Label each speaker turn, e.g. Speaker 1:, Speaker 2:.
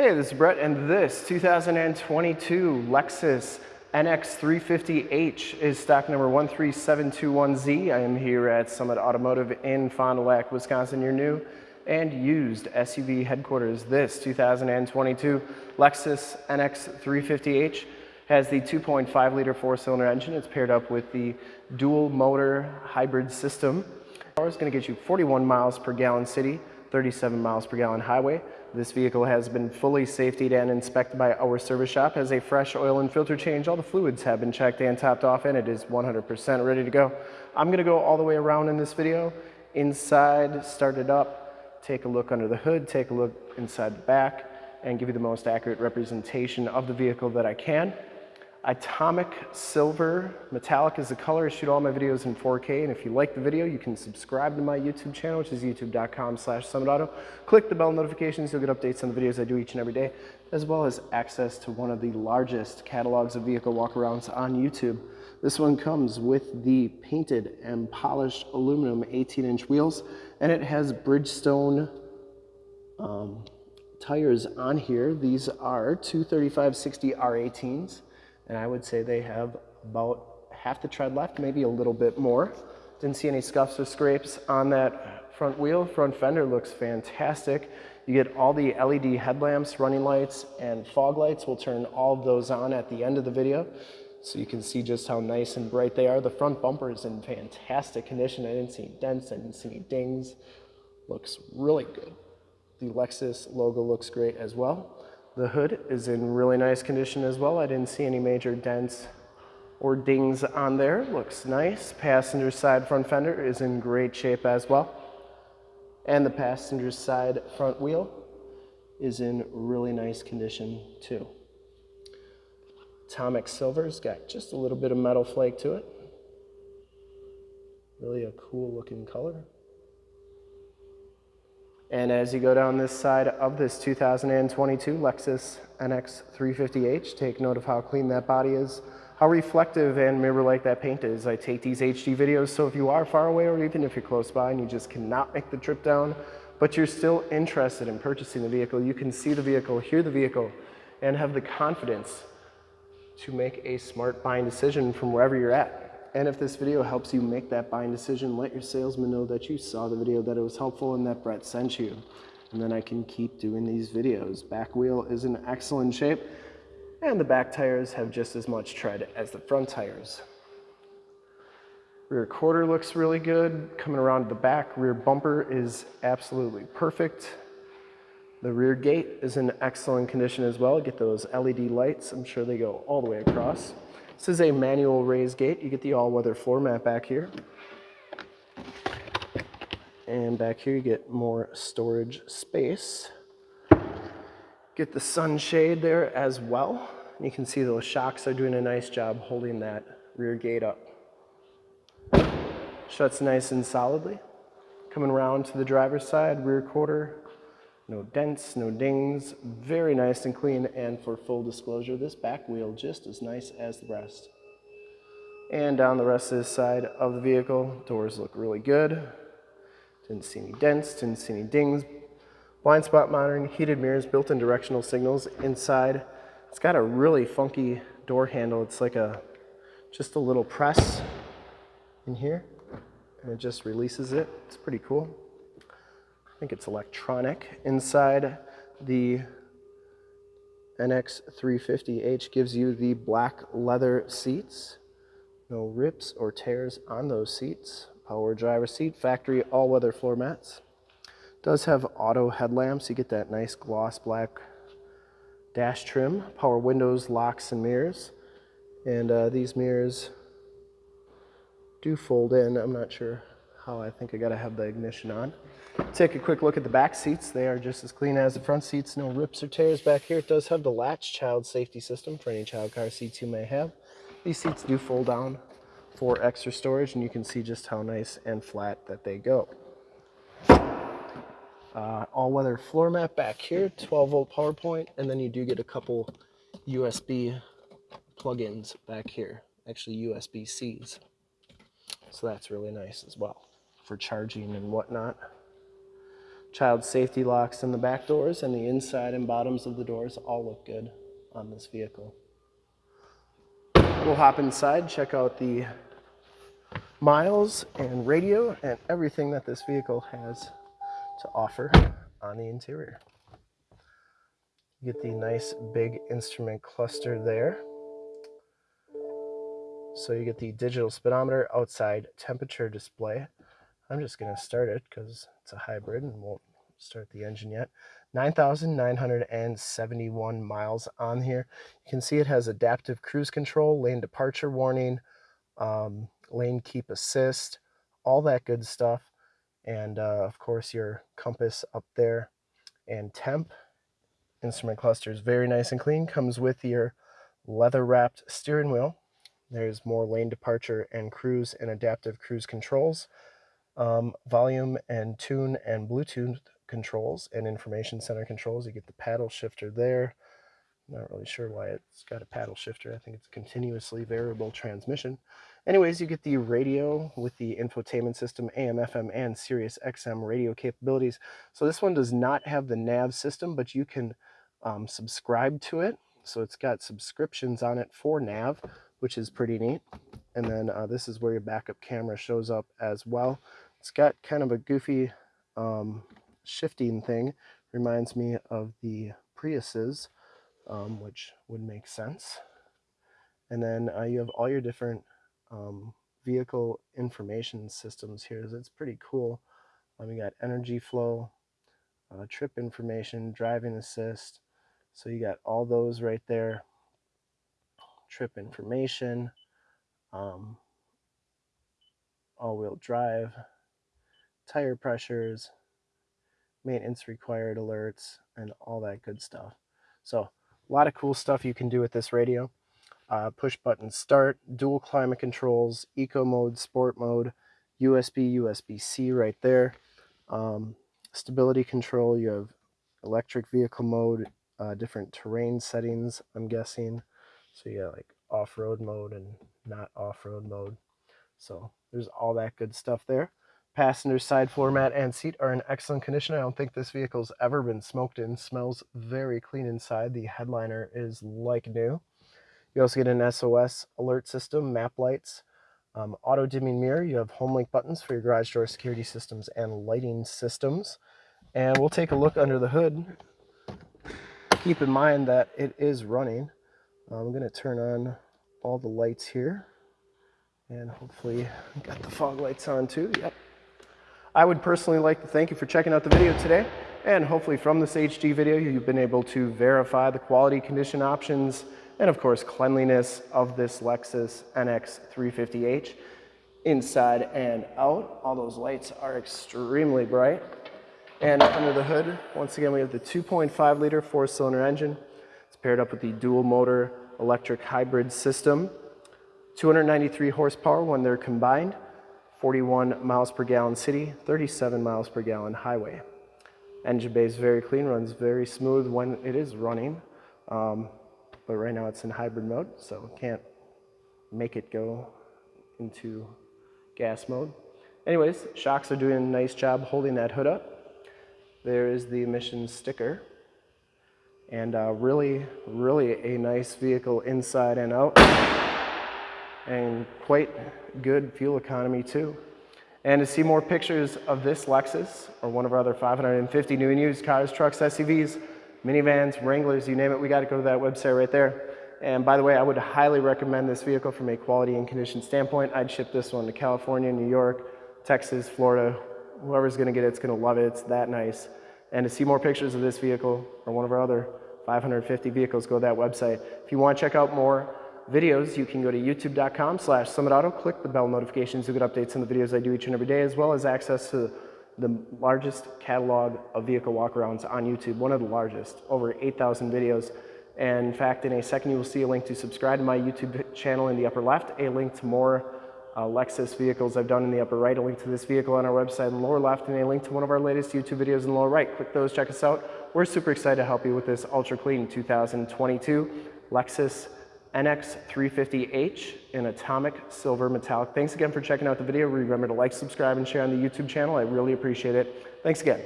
Speaker 1: Hey, this is Brett, and this 2022 Lexus NX350H is stock number 13721Z. I am here at Summit Automotive in Fond du Lac, Wisconsin, your new and used SUV headquarters. This 2022 Lexus NX350H has the 2.5 liter four cylinder engine. It's paired up with the dual motor hybrid system. It's gonna get you 41 miles per gallon city, 37 miles per gallon highway. This vehicle has been fully safetied and inspected by our service shop, has a fresh oil and filter change. All the fluids have been checked and topped off and it is 100% ready to go. I'm gonna go all the way around in this video. Inside, start it up, take a look under the hood, take a look inside the back, and give you the most accurate representation of the vehicle that I can. Atomic Silver Metallic is the color. I shoot all my videos in 4K, and if you like the video, you can subscribe to my YouTube channel, which is youtube.com slash summitauto. Click the bell notifications, you'll get updates on the videos I do each and every day, as well as access to one of the largest catalogs of vehicle walkarounds on YouTube. This one comes with the painted and polished aluminum 18-inch wheels, and it has Bridgestone um, tires on here. These are 235-60 R18s and I would say they have about half the tread left, maybe a little bit more. Didn't see any scuffs or scrapes on that front wheel. Front fender looks fantastic. You get all the LED headlamps, running lights, and fog lights. We'll turn all of those on at the end of the video so you can see just how nice and bright they are. The front bumper is in fantastic condition. I didn't see any dents, I didn't see any dings. Looks really good. The Lexus logo looks great as well. The hood is in really nice condition as well. I didn't see any major dents or dings on there. Looks nice. Passenger side front fender is in great shape as well. And the passenger side front wheel is in really nice condition too. Atomic Silver's got just a little bit of metal flake to it. Really a cool looking color. And as you go down this side of this 2022 Lexus NX 350H, take note of how clean that body is, how reflective and mirror-like that paint is. I take these HD videos, so if you are far away or even if you're close by and you just cannot make the trip down, but you're still interested in purchasing the vehicle, you can see the vehicle, hear the vehicle, and have the confidence to make a smart buying decision from wherever you're at. And if this video helps you make that buying decision, let your salesman know that you saw the video, that it was helpful, and that Brett sent you. And then I can keep doing these videos. Back wheel is in excellent shape, and the back tires have just as much tread as the front tires. Rear quarter looks really good. Coming around to the back, rear bumper is absolutely perfect. The rear gate is in excellent condition as well. Get those LED lights. I'm sure they go all the way across. This is a manual raised gate. You get the all-weather floor mat back here. And back here you get more storage space. Get the sunshade there as well. You can see those shocks are doing a nice job holding that rear gate up. Shuts nice and solidly. Coming around to the driver's side, rear quarter, no dents, no dings, very nice and clean. And for full disclosure, this back wheel just as nice as the rest. And down the rest of this side of the vehicle, doors look really good. Didn't see any dents, didn't see any dings. Blind spot monitoring, heated mirrors, built-in directional signals inside. It's got a really funky door handle. It's like a, just a little press in here and it just releases it. It's pretty cool. I think it's electronic. Inside the NX350H gives you the black leather seats. No rips or tears on those seats. Power driver seat, factory all-weather floor mats. Does have auto headlamps. You get that nice gloss black dash trim. Power windows, locks, and mirrors. And uh, these mirrors do fold in. I'm not sure how I think I gotta have the ignition on. Take a quick look at the back seats. They are just as clean as the front seats. No rips or tears back here. It does have the latch child safety system for any child car seats you may have. These seats do fold down for extra storage and you can see just how nice and flat that they go. Uh, all-weather floor mat back here, 12 volt power point, and then you do get a couple USB plug-ins back here, actually USB-Cs. So that's really nice as well for charging and whatnot. Child safety locks in the back doors and the inside and bottoms of the doors all look good on this vehicle. We'll hop inside, check out the miles and radio and everything that this vehicle has to offer on the interior. You get the nice big instrument cluster there. So you get the digital speedometer outside temperature display. I'm just going to start it because it's a hybrid and won't start the engine yet. 9,971 miles on here. You can see it has adaptive cruise control, lane departure warning, um, lane keep assist, all that good stuff. And uh, of course your compass up there and temp. Instrument cluster is very nice and clean. Comes with your leather wrapped steering wheel. There's more lane departure and cruise and adaptive cruise controls. Um, volume and tune and Bluetooth controls and information center controls. You get the paddle shifter there. Not really sure why it's got a paddle shifter. I think it's a continuously variable transmission. Anyways, you get the radio with the infotainment system, AM, FM, and Sirius XM radio capabilities. So this one does not have the nav system, but you can um, subscribe to it. So it's got subscriptions on it for nav, which is pretty neat. And then uh, this is where your backup camera shows up as well. It's got kind of a goofy um, shifting thing. Reminds me of the Priuses, um, which would make sense. And then uh, you have all your different um, vehicle information systems here. It's pretty cool. Um, you got energy flow, uh, trip information, driving assist. So you got all those right there. Trip information, um, all-wheel drive, tire pressures, maintenance required alerts, and all that good stuff. So a lot of cool stuff you can do with this radio uh, push button start, dual climate controls, eco mode, sport mode, USB, USB-C right there. Um, stability control, you have electric vehicle mode, uh, different terrain settings, I'm guessing. So you got like off-road mode and not off-road mode. So there's all that good stuff there. Passenger side floor mat and seat are in excellent condition. I don't think this vehicle's ever been smoked in. Smells very clean inside. The headliner is like new. You also get an SOS alert system, map lights, um, auto dimming mirror. You have home link buttons for your garage door security systems and lighting systems. And we'll take a look under the hood. Keep in mind that it is running. I'm going to turn on all the lights here and hopefully got the fog lights on too. Yep. I would personally like to thank you for checking out the video today and hopefully from this HD video you've been able to verify the quality condition options and of course cleanliness of this Lexus NX 350H inside and out. All those lights are extremely bright. And under the hood, once again, we have the 2.5 liter four cylinder engine. It's paired up with the dual motor electric hybrid system. 293 horsepower when they're combined, 41 miles per gallon city, 37 miles per gallon highway. Engine bay is very clean, runs very smooth when it is running. Um, but right now it's in hybrid mode, so can't make it go into gas mode. Anyways, shocks are doing a nice job holding that hood up. There is the emissions sticker. And uh, really, really a nice vehicle inside and out. And quite good fuel economy too. And to see more pictures of this Lexus or one of our other 550 new and used cars, trucks, SUVs, minivans, Wranglers, you name it, we got to go to that website right there. And by the way, I would highly recommend this vehicle from a quality and condition standpoint. I'd ship this one to California, New York, Texas, Florida. Whoever's going to get it, it's going to love it. It's that nice. And to see more pictures of this vehicle or one of our other 550 vehicles, go to that website. If you want to check out more videos, you can go to youtube.com slash summitauto, click the bell notifications, you'll get updates on the videos I do each and every day, as well as access to the largest catalog of vehicle walkarounds on YouTube, one of the largest, over 8,000 videos. And in fact, in a second, you will see a link to subscribe to my YouTube channel in the upper left, a link to more uh, Lexus vehicles I've done in the upper right, a link to this vehicle on our website in the lower left, and a link to one of our latest YouTube videos in the lower right. Click those, check us out. We're super excited to help you with this ultra clean 2022 Lexus NX 350H in atomic silver metallic. Thanks again for checking out the video. Remember to like, subscribe, and share on the YouTube channel. I really appreciate it. Thanks again.